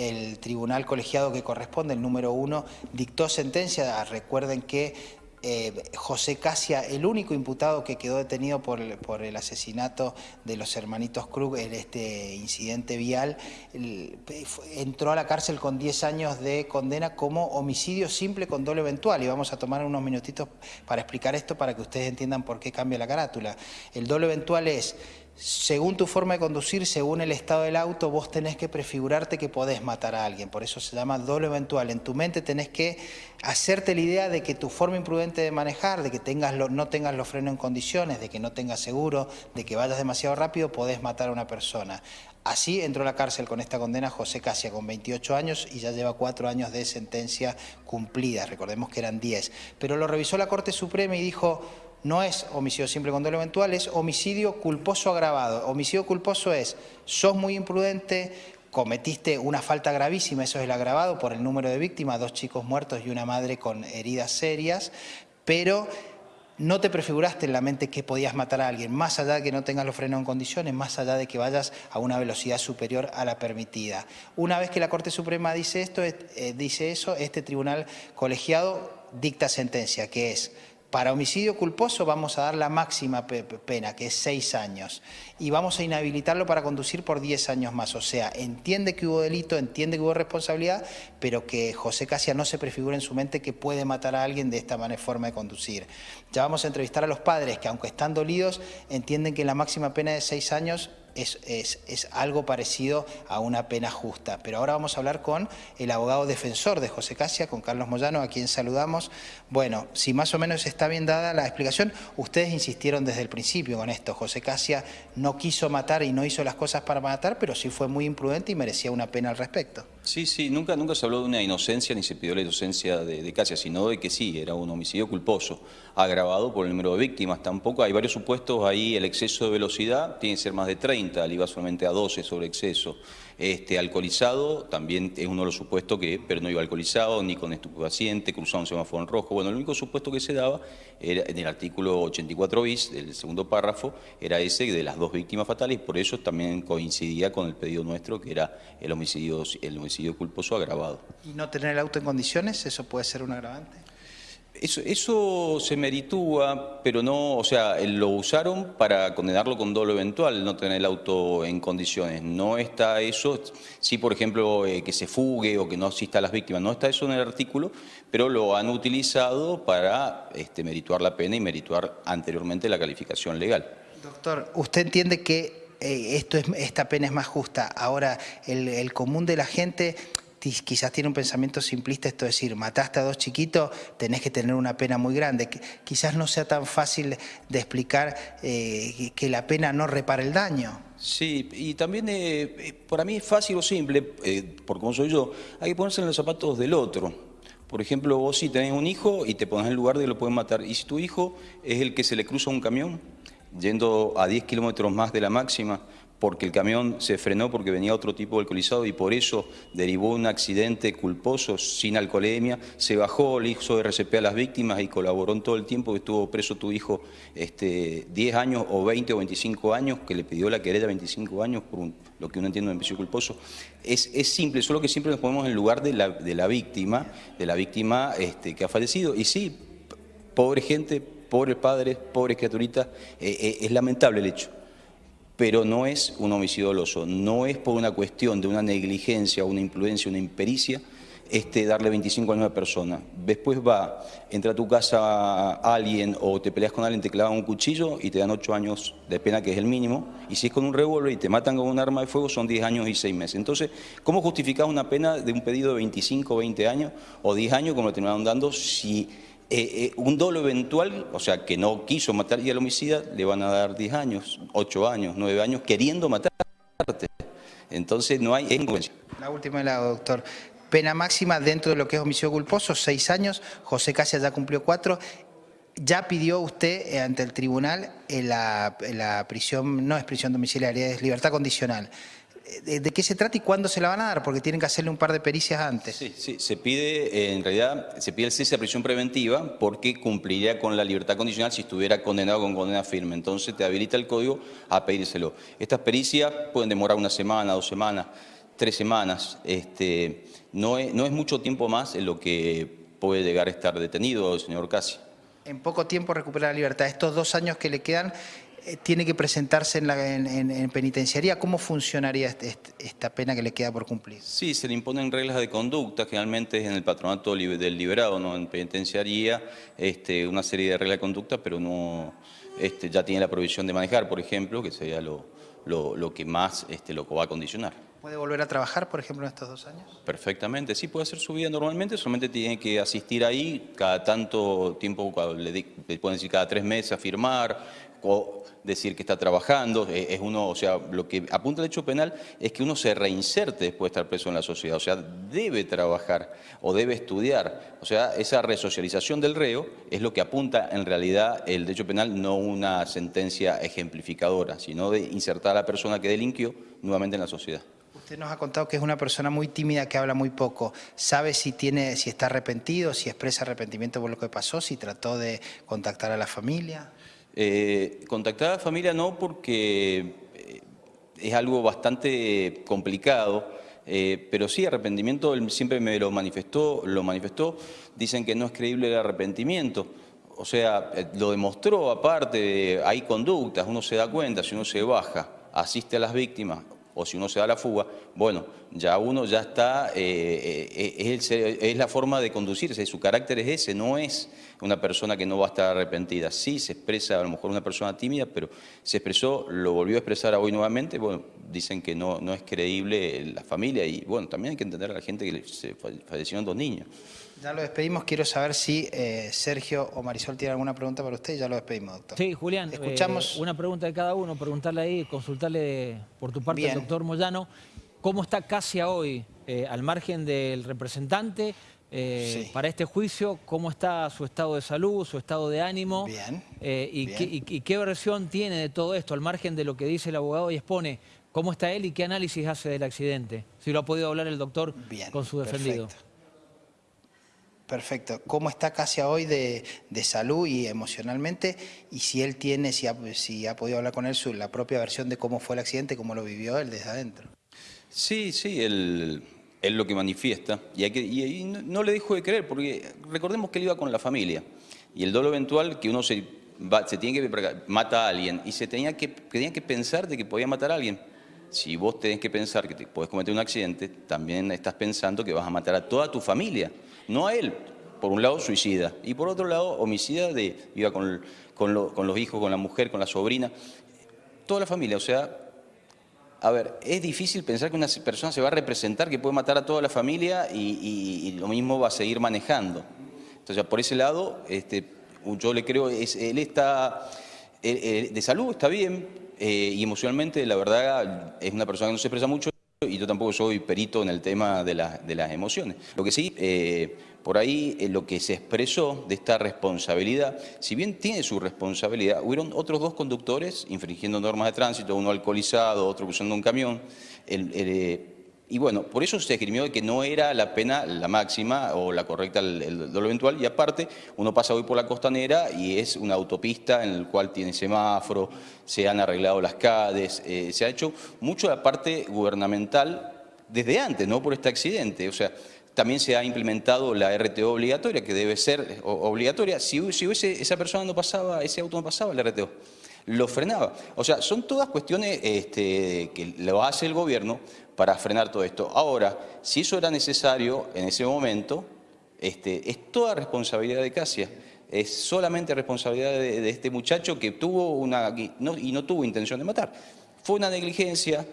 El tribunal colegiado que corresponde, el número uno, dictó sentencia. Recuerden que eh, José Casia, el único imputado que quedó detenido por el, asesinato de los hermanitos Krug en este incidente vial, entró a la cárcel con 10 años de condena como homicidio simple con doble eventual. Y vamos a tomar unos minutitos para explicar esto para que ustedes entiendan por qué cambia la carátula. El doble eventual es según tu forma de conducir, según el estado del auto, vos tenés que prefigurarte que podés matar a alguien. Por eso se llama doble eventual. En tu mente tenés que hacerte la idea de que tu forma imprudente de manejar, de que tengas no tengas los frenos en condiciones, de que no tengas seguro, de que vayas demasiado rápido, podés matar a una persona. Así entró a la cárcel con esta condena José Casia, con 28 años y ya lleva cuatro años de sentencia cumplida. Recordemos que eran 10. Pero lo revisó la Corte Suprema y dijo no es homicidio simple con dolo eventual, es homicidio culposo agravado. Homicidio culposo es, sos muy imprudente, cometiste una falta gravísima, eso es el agravado por el número de víctimas, dos chicos muertos y una madre con heridas serias, pero no te prefiguraste en la mente que podías matar a alguien, más allá de que no tengas los frenos en condiciones, más allá de que vayas a una velocidad superior a la permitida. Una vez que la Corte Suprema dice esto, eh, dice eso, este tribunal colegiado dicta sentencia, que es para homicidio culposo vamos a dar la máxima pena, que es seis años, y vamos a inhabilitarlo para conducir por diez años más. O sea, entiende que hubo delito, entiende que hubo responsabilidad, pero que José Casia no se prefigura en su mente que puede matar a alguien de esta manera, forma de conducir. Ya vamos a entrevistar a los padres que, aunque están dolidos, entienden que la máxima pena de seis años es, es, algo parecido a una pena justa. Pero ahora vamos a hablar con el abogado defensor de José Casia, con Carlos Moyano, a quien saludamos. Bueno, si más o menos está bien dada la explicación, ustedes insistieron desde el principio con esto. José Casia no quiso matar y no hizo las cosas para matar, pero sí fue muy imprudente y merecía una pena al respecto. Sí, sí, nunca, nunca se habló de una inocencia ni se pidió la inocencia de, de Casia, sino de que sí, era un homicidio culposo, agravado por el número de víctimas. Tampoco hay varios supuestos ahí, el exceso de velocidad tiene que ser más de 30, al iba solamente a 12 sobre exceso. Este, alcoholizado también es uno de los supuestos que, pero no iba alcoholizado, ni con estupefaciente, cruzaba un semáforo en rojo. Bueno, el único supuesto que se daba era, en el artículo 84 bis, del segundo párrafo, era ese de las dos víctimas fatales, por eso también coincidía con el pedido nuestro, que era el homicidio, el homicidio culposo agravado. ¿Y no tener el auto en condiciones, eso puede ser un agravante? Eso, eso, se meritúa, pero no, o sea, lo usaron para condenarlo con dolo eventual, no tener el auto en condiciones. No está eso, sí, por ejemplo, eh, que se fugue o que no asista a las víctimas, no está eso en el artículo, pero lo han utilizado para este, merituar la pena y merituar anteriormente la calificación legal. Doctor, ¿usted entiende que eh, esto es, esta pena es más justa? Ahora, el, el común de la gente quizás tiene un pensamiento simplista, esto es decir, mataste a dos chiquitos, tenés que tener una pena muy grande. Quizás no sea tan fácil de explicar eh, que la pena no repara el daño. Sí, y también eh, eh, para mí es fácil o simple, por como soy yo, hay que ponerse en los zapatos del otro. Por ejemplo, vos si tenés un hijo y te pones en el lugar de que lo pueden matar, y si tu hijo es el que se le cruza un camión, yendo a 10 kilómetros más de la máxima, porque el camión se frenó porque venía otro tipo de alcoholizado y por eso derivó un accidente culposo sin alcoholemia, se bajó, le hizo RCP a las víctimas y colaboró en todo el tiempo que estuvo preso tu hijo este, 10 años o 20 o 25 años, que le pidió la querella 25 años por lo que uno entiende de homicidio culposo. Es, es, simple, solo que siempre nos ponemos en lugar de la, de la víctima, de la víctima este, que ha fallecido. Y sí, pobre gente, pobres padres, pobres criaturitas, eh, eh, es lamentable el hecho pero no es un homicidio doloso, no es por una cuestión de una negligencia, una imprudencia, una impericia, este, darle 25 años a una persona. Después va, entra a tu casa alguien o te peleas con alguien, te clavan un cuchillo y te dan 8 años de pena, que es el mínimo. Y si es con un revólver y te matan con un arma de fuego, son 10 años y 6 meses. Entonces, ¿cómo justificás una pena de un pedido de 25 o 20 años o 10 años, como le terminaron dando, si eh, eh, un dolo eventual, o sea, que no quiso matar y al homicida, le van a dar 10 años, 8 años, 9 años, queriendo matarte. Entonces no hay incongruencia. La última la doctor. Pena máxima dentro de lo que es homicidio culposo, 6 años. José Casia ya cumplió 4. Ya pidió usted eh, ante el tribunal la prisión, no es prisión domiciliaria, es libertad condicional. ¿De, qué se trata y cuándo se la van a dar? Porque tienen que hacerle un par de pericias antes. Sí, sí, se pide, eh, en realidad, se pide el cese de prisión preventiva porque cumpliría con la libertad condicional si estuviera condenado con condena firme. Entonces te habilita el código a pedírselo. Estas pericias pueden demorar una semana, dos semanas tres semanas. Este, no, es, no es mucho tiempo más en lo que puede llegar a estar detenido el señor Casi. En poco tiempo recupera la libertad. Estos dos años que le quedan, tiene que presentarse en, la, en, penitenciaría. ¿Cómo funcionaría este, este, esta pena que le queda por cumplir? Sí, se le imponen reglas de conducta, generalmente es en el patronato del liberado, no en penitenciaría, este, una serie de reglas de conducta, pero no este, ya tiene la provisión de manejar, por ejemplo, que sería lo, lo, que más este, lo va a condicionar. ¿Puede volver a trabajar, por ejemplo, en estos dos años? Perfectamente, sí, puede hacer su vida normalmente, solamente tiene que asistir ahí cada tanto tiempo, le, pueden decir cada tres meses a firmar, o decir que está trabajando, es uno, o sea, lo que apunta el hecho penal es que uno se reinserte después de estar preso en la sociedad, o sea, debe trabajar o debe estudiar, o sea, esa resocialización del reo es lo que apunta en realidad el derecho penal, no una sentencia ejemplificadora, sino de insertar a la persona que delinquió nuevamente en la sociedad. Usted nos ha contado que es una persona muy tímida, que habla muy poco. ¿Sabe si, tiene, si está arrepentido, si expresa arrepentimiento por lo que pasó, si trató de contactar a la familia? Eh, contactar a la familia no porque eh, es algo bastante complicado, eh, pero sí arrepentimiento, él siempre me lo manifestó, lo manifestó, dicen que no es creíble el arrepentimiento, o sea, lo demostró aparte, hay conductas, uno se da cuenta, si uno se baja, asiste a las víctimas, o si uno se da la fuga, bueno, ya uno ya está, eh, eh, es, es, la forma de conducirse, su carácter es ese, no es una persona que no va a estar arrepentida. Sí se expresa a lo mejor una persona tímida, pero se expresó, lo volvió a expresar hoy nuevamente, bueno, dicen que no, no es creíble la familia y bueno, también hay que entender a la gente que fallecieron dos niños. Ya lo despedimos. Quiero saber si eh, Sergio o Marisol tienen alguna pregunta para usted. Ya lo despedimos, doctor. Sí, Julián. Escuchamos. Eh, una pregunta de cada uno. Preguntarle ahí, consultarle por tu parte al doctor Moyano. ¿Cómo está Casia hoy, eh, al margen del representante, para este juicio? ¿Cómo está su estado de salud, su estado de ánimo? Bien. y, Qué, y, qué versión tiene de todo esto, al margen de lo que dice el abogado y expone? ¿Cómo está él y qué análisis hace del accidente? Si lo ha podido hablar el doctor con su defendido. Perfecto. ¿Cómo está Casia hoy de, salud y emocionalmente? Y si él tiene, si ha, si podido hablar con él, su, la propia versión de cómo fue el accidente, cómo lo vivió él desde adentro. Sí, sí, él, él lo que manifiesta. Y, que, y, no, le dijo de creer, porque recordemos que él iba con la familia. Y el dolo eventual que uno se, va, se tiene que mata a alguien y se tenía que, tenía que pensar de que podía matar a alguien. Si vos tenés que pensar que te puedes cometer un accidente, también estás pensando que vas a matar a toda tu familia no a él, por un lado suicida, y por otro lado homicida de, iba con, con, los hijos, con la mujer, con la sobrina, toda la familia, o sea, a ver, es difícil pensar que una persona se va a representar que puede matar a toda la familia y, lo mismo va a seguir manejando. Entonces, por ese lado, este, yo le creo, él está de salud, está bien, eh, y emocionalmente, la verdad, es una persona que no se expresa mucho y yo tampoco soy perito en el tema de, las emociones. Lo que sí, eh, por ahí eh, lo que se expresó de esta responsabilidad, si bien tiene su responsabilidad, hubieron otros dos conductores infringiendo normas de tránsito, uno alcoholizado, otro usando un camión. El, eh, y bueno, por eso se escribió que no era la pena la máxima o la correcta, el, dolor eventual. Y aparte, uno pasa hoy por la costanera y es una autopista en la cual tiene semáforo, se han arreglado las CADES, eh, se ha hecho mucho de la parte gubernamental desde antes, no por este accidente. O sea, también se ha implementado la RTO obligatoria, que debe ser obligatoria. Si, si hubiese, esa persona no pasaba, ese auto no pasaba, la RTO lo frenaba. O sea, son todas cuestiones este, que lo hace el gobierno para frenar todo esto. Ahora, si eso era necesario en ese momento, este, es toda responsabilidad de Casia. Es solamente responsabilidad de, este muchacho que tuvo una... y no tuvo intención de matar. Fue una negligencia,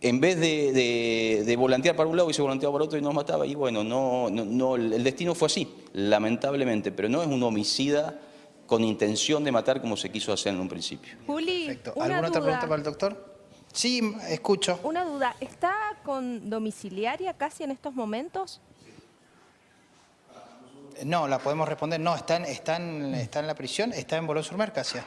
en vez de, volantear para un lado y se volanteaba para otro y nos mataba, y bueno, no, no, el destino fue así, lamentablemente, pero no es un homicida con intención de matar como se quiso hacer en un principio. Juli, ¿alguna otra pregunta para el doctor? Sí, escucho. Una duda, ¿está con domiciliaria casi en estos momentos? No, la podemos responder. No, está en, está en, está en la prisión, está en Bolón sur Mercasia.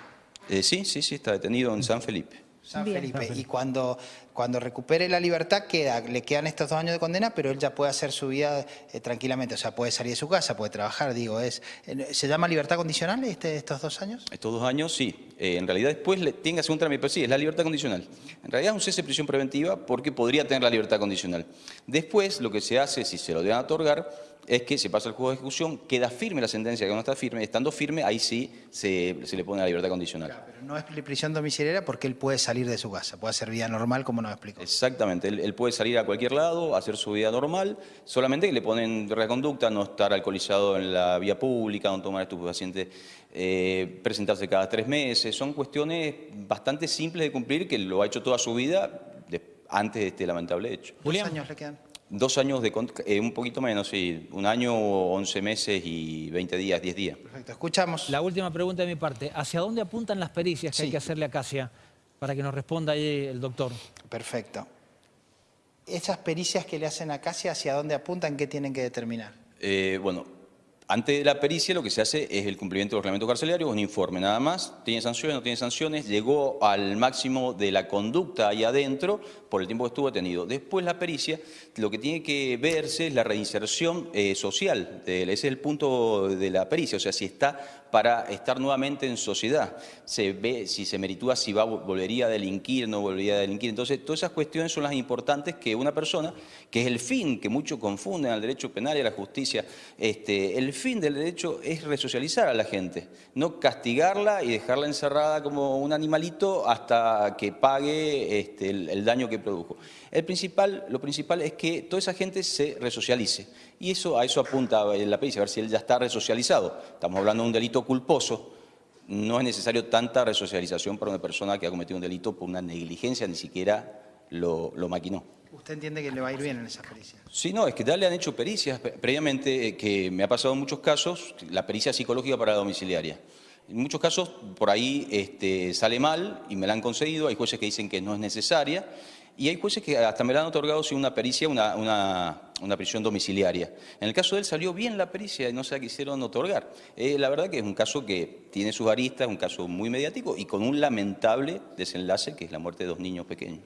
Eh, sí, sí, sí, está detenido en San Felipe. San Felipe. Y cuando, cuando recupere la libertad, queda, le quedan estos dos años de condena, pero él ya puede hacer su vida eh, tranquilamente. O sea, puede salir de su casa, puede trabajar, digo. es eh, ¿Se llama libertad condicional este, estos dos años? Estos dos años, sí. Eh, en realidad después le, tenga un trámite, pero sí, es la libertad condicional. En realidad es un cese de prisión preventiva porque podría tener la libertad condicional. Después, lo que se hace, si se lo deben otorgar, es que se pasa al juego de ejecución, queda firme la sentencia que no está firme, estando firme, ahí sí se, le pone la libertad condicional. pero no es prisión domiciliaria porque él puede salir de su casa, puede hacer vida normal como nos explicó. Exactamente, él, puede salir a cualquier lado, hacer su vida normal, solamente que le ponen reconducta, no estar alcoholizado en la vía pública, no tomar estupefacientes, eh, presentarse cada tres meses, son cuestiones bastante simples de cumplir que lo ha hecho toda su vida antes de este lamentable hecho. ¿Cuántos años le quedan? Dos años de, eh, un poquito menos, sí, un año, once meses y veinte días, diez días. Perfecto, escuchamos. La última pregunta de mi parte, ¿hacia dónde apuntan las pericias que hay que hacerle a Casia para que nos responda ahí el doctor? Perfecto. Esas pericias que le hacen a Casia, ¿hacia dónde apuntan? ¿Qué tienen que determinar? Eh, bueno, antes de la pericia lo que se hace es el cumplimiento del reglamento carcelario, un informe nada más, tiene sanciones, no tiene sanciones, llegó al máximo de la conducta ahí adentro por el tiempo que estuvo detenido. Después la pericia, lo que tiene que verse es la reinserción eh, social, ese es el punto de la pericia, o sea, si está para estar nuevamente en sociedad. Se ve si se meritúa, si va, volvería a delinquir, no volvería a delinquir. Entonces, todas esas cuestiones son las importantes que una persona, que es el fin, que muchos confunden al derecho penal y a la justicia, este, el fin del derecho es resocializar a la gente, no castigarla y dejarla encerrada como un animalito hasta que pague este, el daño que produjo. Lo principal es que toda esa gente se resocialice. Y eso, a eso apunta la pericia, a ver si él ya está resocializado. Estamos hablando de un delito culposo. No es necesario tanta resocialización para una persona que ha cometido un delito por una negligencia, ni siquiera lo, maquinó. ¿Usted entiende que le va a ir bien en esas pericias? Sí, no, es que ya le han hecho pericias previamente, eh, que me ha pasado en muchos casos, la pericia psicológica para la domiciliaria. En muchos casos por ahí este, sale mal y me la han concedido, hay jueces que dicen que no es necesaria y hay jueces que hasta me la han otorgado sin una pericia, una, una, prisión domiciliaria. En el caso de él salió bien la pericia y no se la quisieron otorgar. Eh, la verdad que es un caso que tiene sus aristas, un caso muy mediático y con un lamentable desenlace que es la muerte de dos niños pequeños.